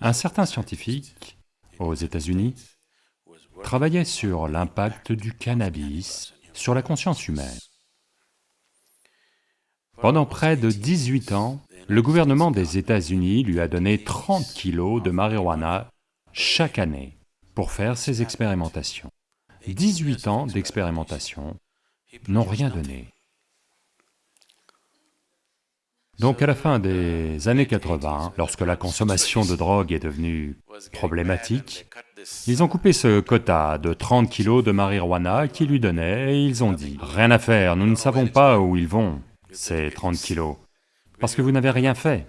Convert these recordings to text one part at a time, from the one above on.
Un certain scientifique aux États-Unis travaillait sur l'impact du cannabis sur la conscience humaine. Pendant près de 18 ans, le gouvernement des États-Unis lui a donné 30 kilos de marijuana chaque année pour faire ses expérimentations. 18 ans d'expérimentation n'ont rien donné. Donc à la fin des années 80, lorsque la consommation de drogue est devenue problématique, ils ont coupé ce quota de 30 kilos de marijuana qu'ils lui donnaient et ils ont dit, « Rien à faire, nous ne savons pas où ils vont, ces 30 kilos, parce que vous n'avez rien fait. »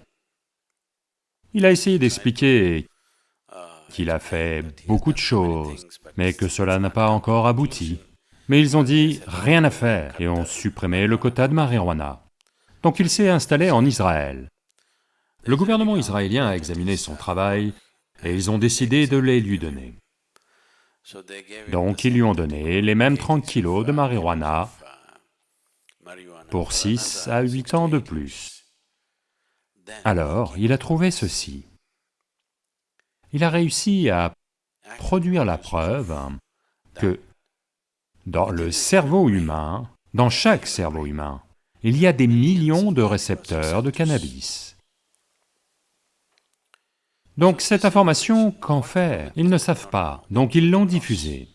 Il a essayé d'expliquer qu'il a fait beaucoup de choses, mais que cela n'a pas encore abouti. Mais ils ont dit, rien à faire, et ont supprimé le quota de marijuana. Donc il s'est installé en Israël. Le gouvernement israélien a examiné son travail, et ils ont décidé de les lui donner. Donc ils lui ont donné les mêmes 30 kilos de marijuana pour 6 à 8 ans de plus. Alors, il a trouvé ceci. Il a réussi à produire la preuve que dans le cerveau humain, dans chaque cerveau humain, il y a des millions de récepteurs de cannabis. Donc cette information, qu'en faire? Ils ne savent pas, donc ils l'ont diffusée.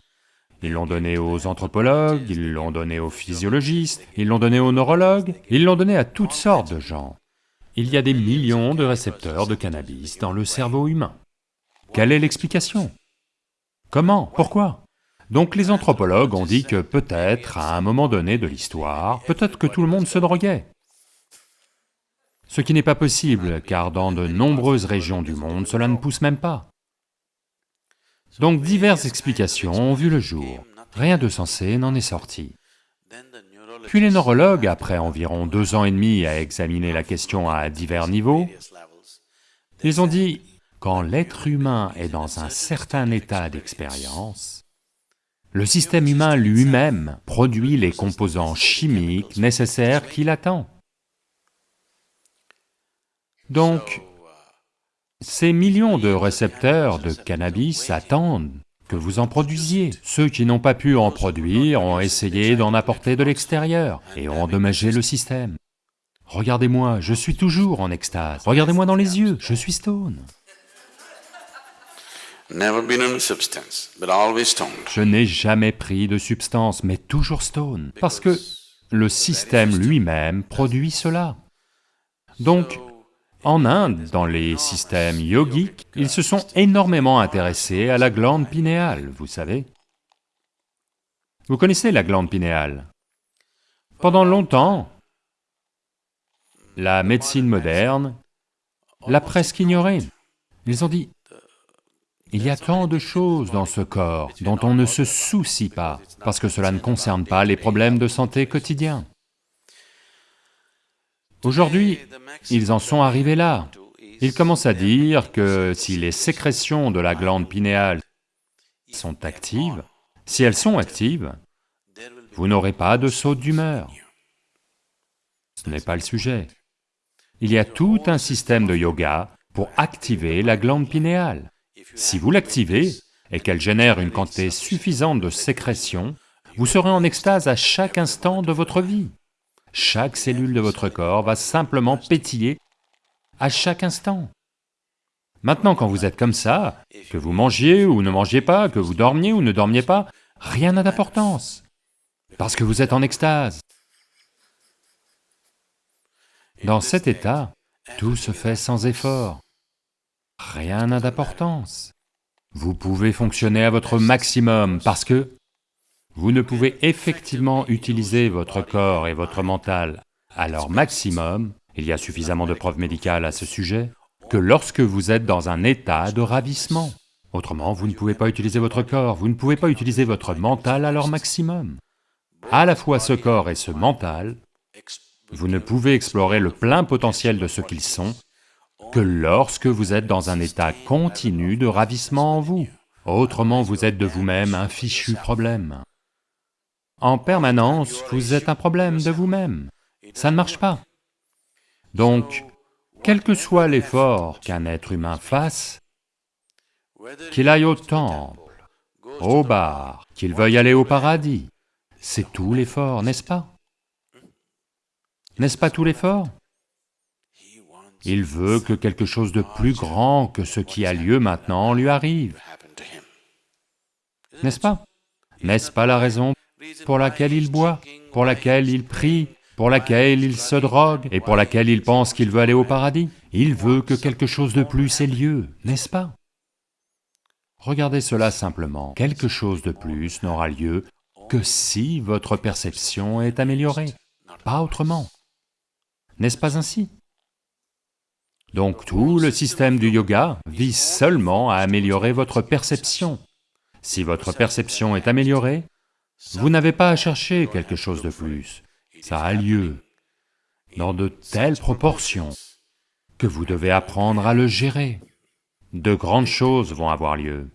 Ils l'ont donnée aux anthropologues, ils l'ont donnée aux physiologistes, ils l'ont donnée aux neurologues, ils l'ont donnée à toutes sortes de gens. Il y a des millions de récepteurs de cannabis dans le cerveau humain. Quelle est l'explication? Comment? Pourquoi? Donc les anthropologues ont dit que peut-être, à un moment donné de l'histoire, peut-être que tout le monde se droguait. Ce qui n'est pas possible, car dans de nombreuses régions du monde, cela ne pousse même pas. Donc diverses explications ont vu le jour, rien de sensé n'en est sorti. Puis les neurologues, après environ deux ans et demi à examiner la question à divers niveaux, ils ont dit, quand l'être humain est dans un certain état d'expérience, le système humain lui-même produit les composants chimiques nécessaires qu'il attend. Donc, ces millions de récepteurs de cannabis attendent que vous en produisiez. Ceux qui n'ont pas pu en produire ont essayé d'en apporter de l'extérieur et ont endommagé le système. Regardez-moi, je suis toujours en extase. Regardez-moi dans les yeux, je suis stone. Je n'ai jamais pris de substance, mais toujours stone, parce que le système lui-même produit cela. Donc, en Inde, dans les systèmes yogiques, ils se sont énormément intéressés à la glande pinéale, vous savez. Vous connaissez la glande pinéale? Pendant longtemps, la médecine moderne l'a presque ignorée. Ils ont dit, il y a tant de choses dans ce corps dont on ne se soucie pas, parce que cela ne concerne pas les problèmes de santé quotidiens. Aujourd'hui, ils en sont arrivés là. Ils commencent à dire que si les sécrétions de la glande pinéale sont actives, si elles sont actives, vous n'aurez pas de saut d'humeur. Ce n'est pas le sujet. Il y a tout un système de yoga pour activer la glande pinéale. Si vous l'activez et qu'elle génère une quantité suffisante de sécrétion, vous serez en extase à chaque instant de votre vie. Chaque cellule de votre corps va simplement pétiller à chaque instant. Maintenant, quand vous êtes comme ça, que vous mangiez ou ne mangiez pas, que vous dormiez ou ne dormiez pas, rien n'a d'importance, parce que vous êtes en extase. Dans cet état, tout se fait sans effort rien n'a d'importance. Vous pouvez fonctionner à votre maximum parce que vous ne pouvez effectivement utiliser votre corps et votre mental à leur maximum, il y a suffisamment de preuves médicales à ce sujet, que lorsque vous êtes dans un état de ravissement. Autrement, vous ne pouvez pas utiliser votre corps, vous ne pouvez pas utiliser votre mental à leur maximum. À la fois ce corps et ce mental, vous ne pouvez explorer le plein potentiel de ce qu'ils sont que lorsque vous êtes dans un état continu de ravissement en vous. Autrement, vous êtes de vous-même un fichu problème. En permanence, vous êtes un problème de vous-même. Ça ne marche pas. Donc, quel que soit l'effort qu'un être humain fasse, qu'il aille au temple, au bar, qu'il veuille aller au paradis, c'est tout l'effort, n'est-ce pas? N'est-ce pas tout l'effort? Il veut que quelque chose de plus grand que ce qui a lieu maintenant lui arrive, n'est-ce pas? N'est-ce pas la raison pour laquelle il boit, pour laquelle il prie, pour laquelle il se drogue et pour laquelle il pense qu'il veut aller au paradis? Il veut que quelque chose de plus ait lieu, n'est-ce pas? Regardez cela simplement, quelque chose de plus n'aura lieu que si votre perception est améliorée, pas autrement. N'est-ce pas ainsi? Donc tout le système du yoga vise seulement à améliorer votre perception. Si votre perception est améliorée, vous n'avez pas à chercher quelque chose de plus, ça a lieu dans de telles proportions que vous devez apprendre à le gérer. De grandes choses vont avoir lieu.